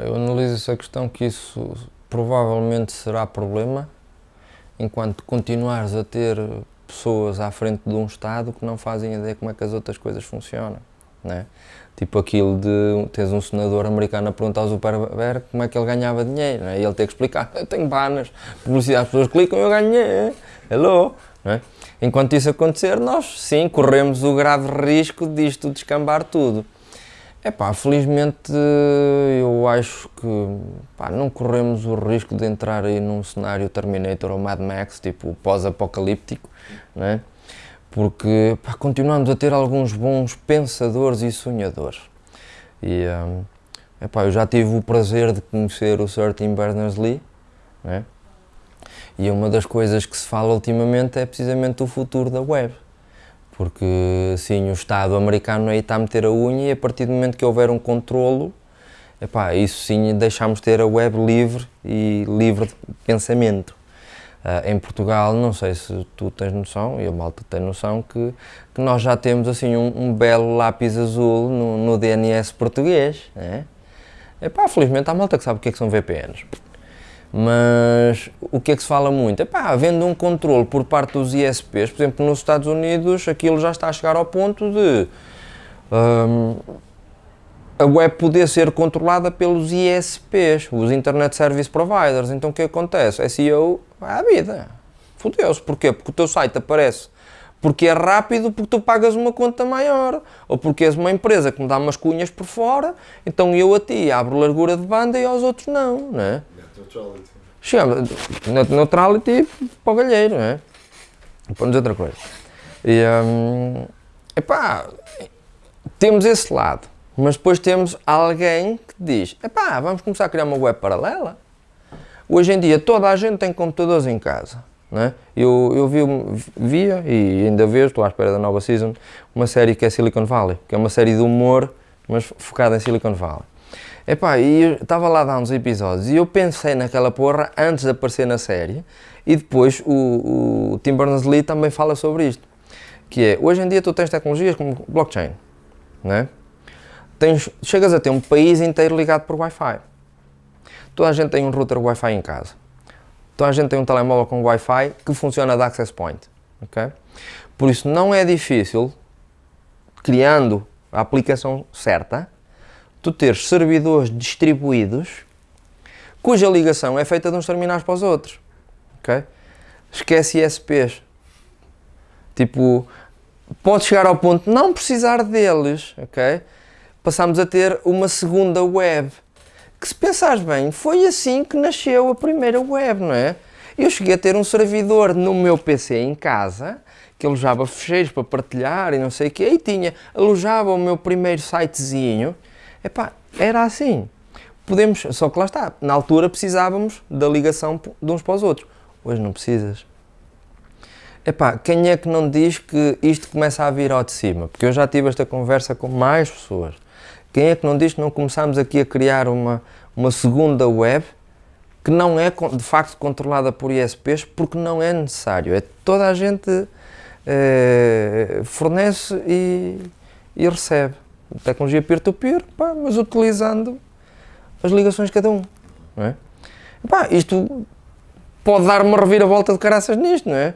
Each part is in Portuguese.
Eu analiso essa questão que isso provavelmente será problema enquanto continuares a ter pessoas à frente de um Estado que não fazem ideia como é que as outras coisas funcionam. Né? Tipo aquilo de teres um senador americano a perguntar ao Zuckerberg como é que ele ganhava dinheiro, né? e ele ter que explicar, eu tenho banners, publicidade, as pessoas clicam eu ganho hello! Né? Enquanto isso acontecer, nós sim corremos o grave risco disto descambar tudo. É pá, felizmente eu acho que pá, não corremos o risco de entrar aí num cenário Terminator ou Mad Max, tipo pós-apocalíptico, né? porque pá, continuamos a ter alguns bons pensadores e sonhadores. E um, epá, eu já tive o prazer de conhecer o Sir Tim Berners-Lee, né? e uma das coisas que se fala ultimamente é precisamente o futuro da web porque sim, o Estado americano aí está a meter a unha e a partir do momento que houver um controlo, epá, isso sim deixamos ter a web livre e livre de pensamento. Uh, em Portugal, não sei se tu tens noção, e a malta tem noção, que, que nós já temos assim um, um belo lápis azul no, no DNS português. Né? Epá, felizmente há malta que sabe o que, é que são VPNs. Mas o que é que se fala muito? Epá, havendo um controle por parte dos ISPs, por exemplo, nos Estados Unidos, aquilo já está a chegar ao ponto de um, a web poder ser controlada pelos ISPs, os Internet Service Providers. Então o que acontece? SEO vai à vida. Fudeu-se. Porquê? Porque o teu site aparece porque é rápido, porque tu pagas uma conta maior, ou porque és uma empresa que me dá umas cunhas por fora, então eu a ti abro largura de banda e aos outros não, não é? Neutrality. Chegamos, neutrality para o galheiro, não é? Para nos outra coisa. E, um, epá, temos esse lado, mas depois temos alguém que diz, epá, vamos começar a criar uma web paralela. Hoje em dia toda a gente tem computadores em casa. é? Eu, eu vi, via e ainda vejo, estou à espera da nova season, uma série que é Silicon Valley, que é uma série de humor, mas focada em Silicon Valley. Epá, e estava lá a dar uns episódios e eu pensei naquela porra antes de aparecer na série e depois o, o Tim Berners-Lee também fala sobre isto, que é, hoje em dia tu tens tecnologias como blockchain, né? Tens, chegas a ter um país inteiro ligado por Wi-Fi. Toda a gente tem um router Wi-Fi em casa. Toda a gente tem um telemóvel com Wi-Fi que funciona de access point, ok? Por isso não é difícil, criando a aplicação certa, tu teres servidores distribuídos cuja ligação é feita de uns terminais para os outros. Okay? Esquece ISPs. Tipo, pode chegar ao ponto de não precisar deles. Okay? Passamos a ter uma segunda web. Que se pensares bem, foi assim que nasceu a primeira web, não é? Eu cheguei a ter um servidor no meu PC em casa que alojava fecheiros para partilhar e não sei o quê, e tinha, alojava o meu primeiro sitezinho Epá, era assim. Podemos, só que lá está, na altura precisávamos da ligação de uns para os outros. Hoje não precisas. Epá, quem é que não diz que isto começa a vir ao de cima? Porque eu já tive esta conversa com mais pessoas. Quem é que não diz que não começamos aqui a criar uma, uma segunda web que não é de facto controlada por ISPs porque não é necessário. É toda a gente é, fornece e, e recebe tecnologia peer-to-peer, -peer, mas utilizando as ligações de cada um. Não é? Pá, isto pode dar uma reviravolta de caraças nisto, não é?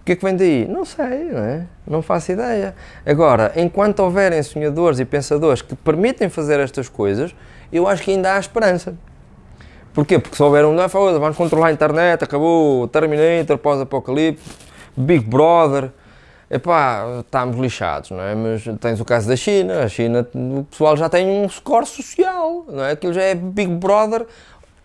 O que é que vem daí? Não sei, não é? Não faço ideia. Agora, enquanto houverem sonhadores e pensadores que permitem fazer estas coisas, eu acho que ainda há esperança. Porquê? Porque se houver um, não, vamos controlar a internet, acabou, Terminator, pós-apocalipse, Big Brother, epá, estamos lixados, não é? Mas tens o caso da China, a China, o pessoal já tem um score social, não é? Aquilo já é Big Brother,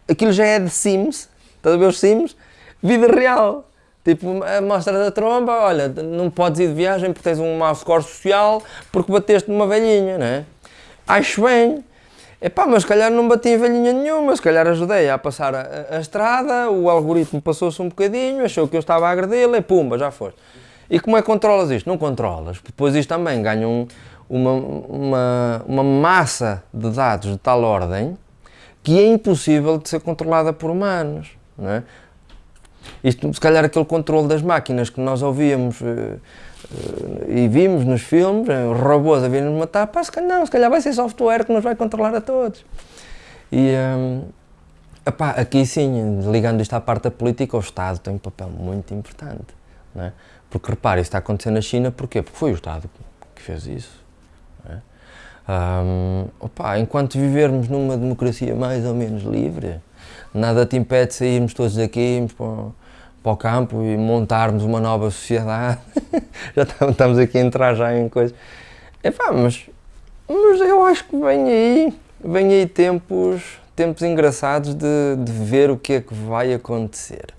aquilo já é de Sims, estás a ver os Sims? Vida real. Tipo, a mostra da tromba, olha, não podes ir de viagem porque tens um mau score social porque bateste numa velhinha, não é? Acho bem. Epá, mas se calhar não bati em velhinha nenhuma, se calhar ajudei a passar a, a estrada, o algoritmo passou-se um bocadinho, achou que eu estava a agredi-la e pumba, já foste. E como é que controlas isto? Não controlas. Depois isto também ganha um, uma, uma, uma massa de dados de tal ordem que é impossível de ser controlada por humanos. Não é? Isto, se calhar aquele controle das máquinas que nós ouvíamos uh, uh, e vimos nos filmes, uh, robôs a vir-nos matar, pá, se calhar não, se calhar vai ser software que nos vai controlar a todos. E um, epá, aqui sim, ligando isto à parte da política, o Estado tem um papel muito importante. É? Porque repare, isso está acontecendo na China, porquê? Porque foi o Estado que fez isso. É? Um, opa, enquanto vivermos numa democracia mais ou menos livre, nada te impede de sairmos todos daqui, irmos para, para o campo e montarmos uma nova sociedade. já estamos aqui a entrar já em coisas. Epá, mas, mas eu acho que vem aí, vem aí tempos, tempos engraçados de, de ver o que é que vai acontecer.